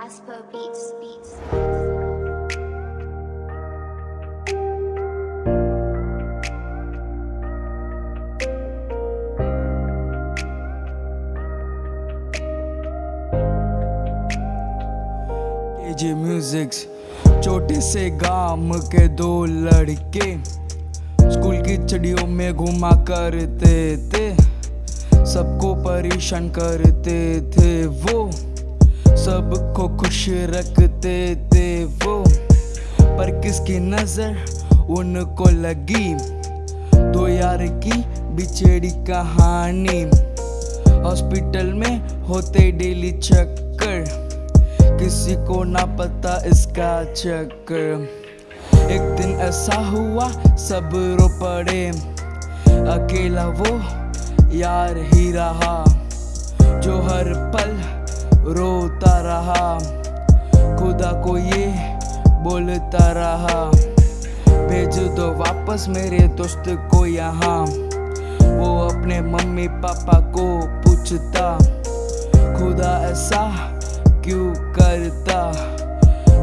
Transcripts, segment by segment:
Casper Beats. Beats. Musics छोटे से गाँव के दो लड़के स्कूल की चिड़ियों में घुमा करते थे, सबको परेशान करते थे वो सबको खुश रखते थे वो। पर किसकी नज़र? उनको लगी दो यार की बिछड़ी कहानी। हॉस्पिटल में होते डेली चक्कर। किसी को ना पता इसका चक्कर। एक दिन ऐसा हुआ, सब रो पड़े। अकेला वो यार ही रहा, जो हर पल रहा। खुदा को ये बोलता रहा। भेज दो वापस मेरे दोस्त को यहाँ। वो अपने मम्मी पापा को पूछता, खुदा ऐसा क्यों करता?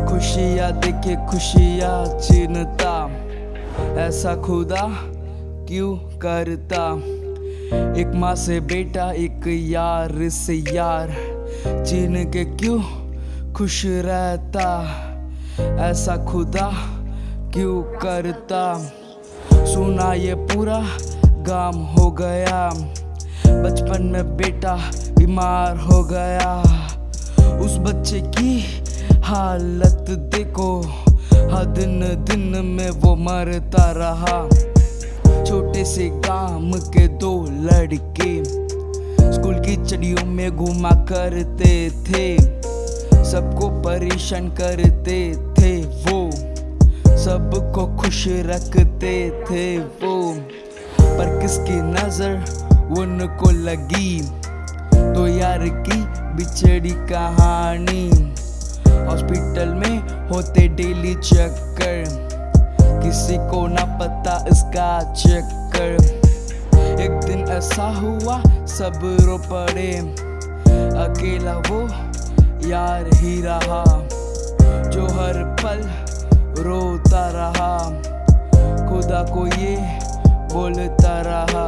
खुशियाँ देखे, खुशियाँ चिन्हता ऐसा खुदा क्यों करता? एक माँ से बेटा, एक यार से यार। चिन्ह के क्यों खुश रहता? ऐसा खुदा क्यों करता? सुना ये पूरा गाम हो गया। बचपन में बेटा बीमार हो गया। उस बच्चे की हालत देखो। हर दिन दिन में वो मरता रहा। छोटे से गाँव के दो लड़के स्कूल की चड़ियों में घुमा करते थे। सबको परेशान करते थे वो। सबको खुश रखते थे वो। पर किसकी नज़र उनको लगी? तो यार की बिछड़ी कहानी। हॉस्पिटल में होते डेली चक्कर। किसी को ना पता इसका चक्कर। एक दिन ऐसा हुआ, सब रो पड़े। अकेला वो यार ही रहा, जो हर पल रोता रहा। खुदा को ये बोलता रहा।